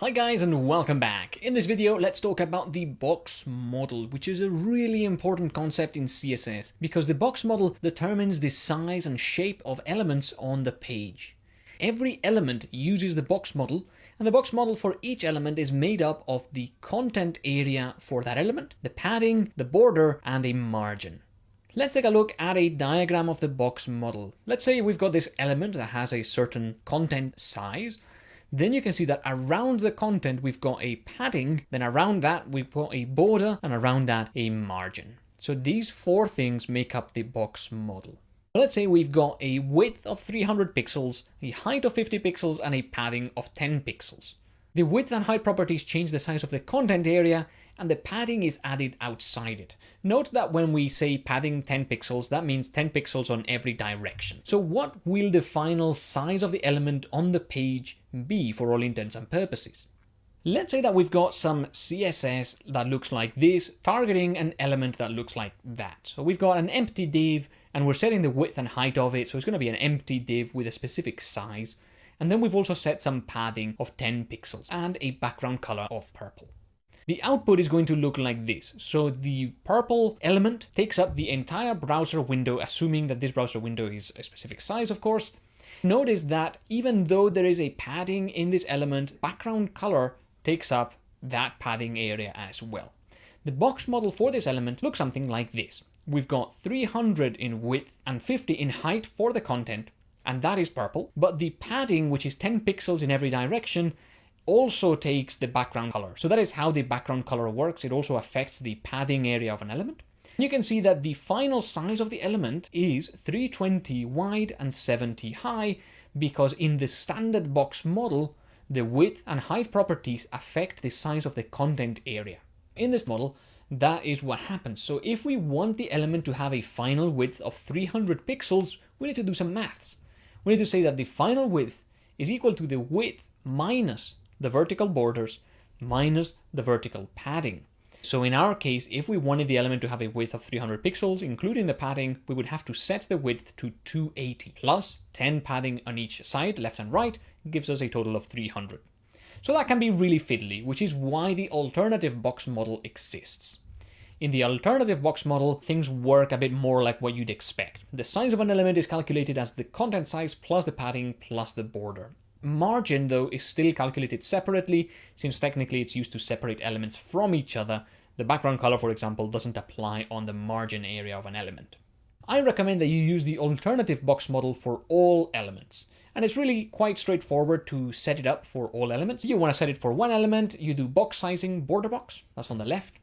Hi guys and welcome back. In this video, let's talk about the box model, which is a really important concept in CSS because the box model determines the size and shape of elements on the page. Every element uses the box model and the box model for each element is made up of the content area for that element, the padding, the border and a margin. Let's take a look at a diagram of the box model. Let's say we've got this element that has a certain content size then you can see that around the content we've got a padding, then around that we've got a border, and around that a margin. So these four things make up the box model. Let's say we've got a width of 300 pixels, a height of 50 pixels, and a padding of 10 pixels. The width and height properties change the size of the content area, and the padding is added outside it. Note that when we say padding 10 pixels, that means 10 pixels on every direction. So what will the final size of the element on the page be for all intents and purposes? Let's say that we've got some CSS that looks like this, targeting an element that looks like that. So we've got an empty div and we're setting the width and height of it. So it's going to be an empty div with a specific size. And then we've also set some padding of 10 pixels and a background color of purple. The output is going to look like this. So the purple element takes up the entire browser window, assuming that this browser window is a specific size, of course. Notice that even though there is a padding in this element, background color takes up that padding area as well. The box model for this element looks something like this. We've got 300 in width and 50 in height for the content, and that is purple, but the padding, which is 10 pixels in every direction, also takes the background color. So that is how the background color works. It also affects the padding area of an element. You can see that the final size of the element is 320 wide and 70 high because in the standard box model, the width and height properties affect the size of the content area. In this model, that is what happens. So if we want the element to have a final width of 300 pixels, we need to do some maths. We need to say that the final width is equal to the width minus the vertical borders minus the vertical padding. So in our case, if we wanted the element to have a width of 300 pixels, including the padding, we would have to set the width to 280 plus 10 padding on each side, left and right, gives us a total of 300. So that can be really fiddly, which is why the alternative box model exists. In the alternative box model, things work a bit more like what you'd expect. The size of an element is calculated as the content size plus the padding plus the border. Margin, though, is still calculated separately, since technically it's used to separate elements from each other. The background color, for example, doesn't apply on the margin area of an element. I recommend that you use the alternative box model for all elements. And it's really quite straightforward to set it up for all elements. You want to set it for one element, you do box sizing border box, that's on the left.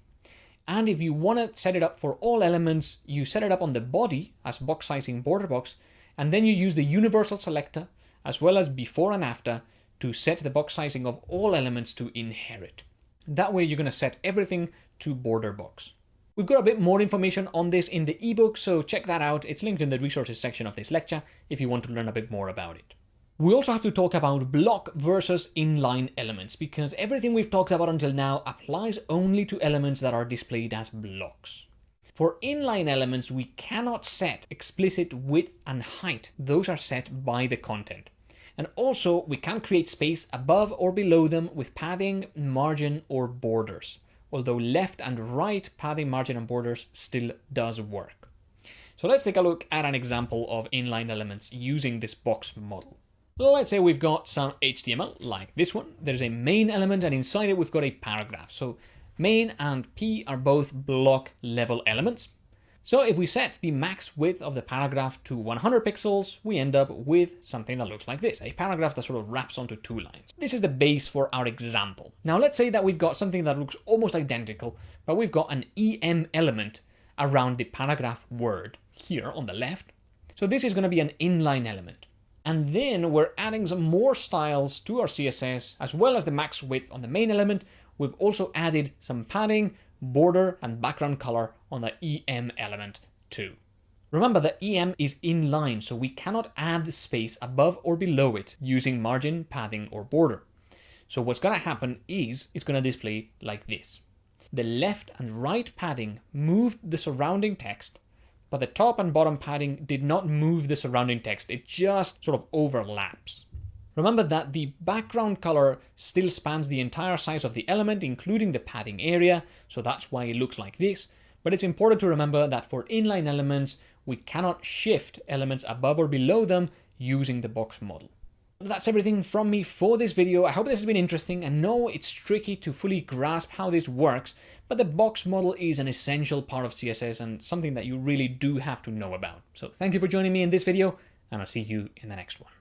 And if you want to set it up for all elements, you set it up on the body as box sizing border box, and then you use the universal selector as well as before and after to set the box sizing of all elements to inherit. That way you're going to set everything to border box. We've got a bit more information on this in the ebook, so check that out. It's linked in the resources section of this lecture if you want to learn a bit more about it. We also have to talk about block versus inline elements, because everything we've talked about until now applies only to elements that are displayed as blocks. For inline elements, we cannot set explicit width and height. Those are set by the content. And also we can create space above or below them with padding, margin or borders. Although left and right padding, margin and borders still does work. So let's take a look at an example of inline elements using this box model. Let's say we've got some HTML like this one. There's a main element and inside it we've got a paragraph. So main and P are both block level elements. So if we set the max width of the paragraph to 100 pixels, we end up with something that looks like this, a paragraph that sort of wraps onto two lines. This is the base for our example. Now let's say that we've got something that looks almost identical, but we've got an EM element around the paragraph word here on the left. So this is going to be an inline element. And then we're adding some more styles to our CSS, as well as the max width on the main element. We've also added some padding, border and background color on the EM element too. Remember that EM is inline, so we cannot add the space above or below it using margin, padding, or border. So what's going to happen is it's going to display like this. The left and right padding moved the surrounding text, but the top and bottom padding did not move the surrounding text. It just sort of overlaps. Remember that the background color still spans the entire size of the element, including the padding area, so that's why it looks like this. But it's important to remember that for inline elements, we cannot shift elements above or below them using the box model. That's everything from me for this video. I hope this has been interesting. I know it's tricky to fully grasp how this works, but the box model is an essential part of CSS and something that you really do have to know about. So thank you for joining me in this video, and I'll see you in the next one.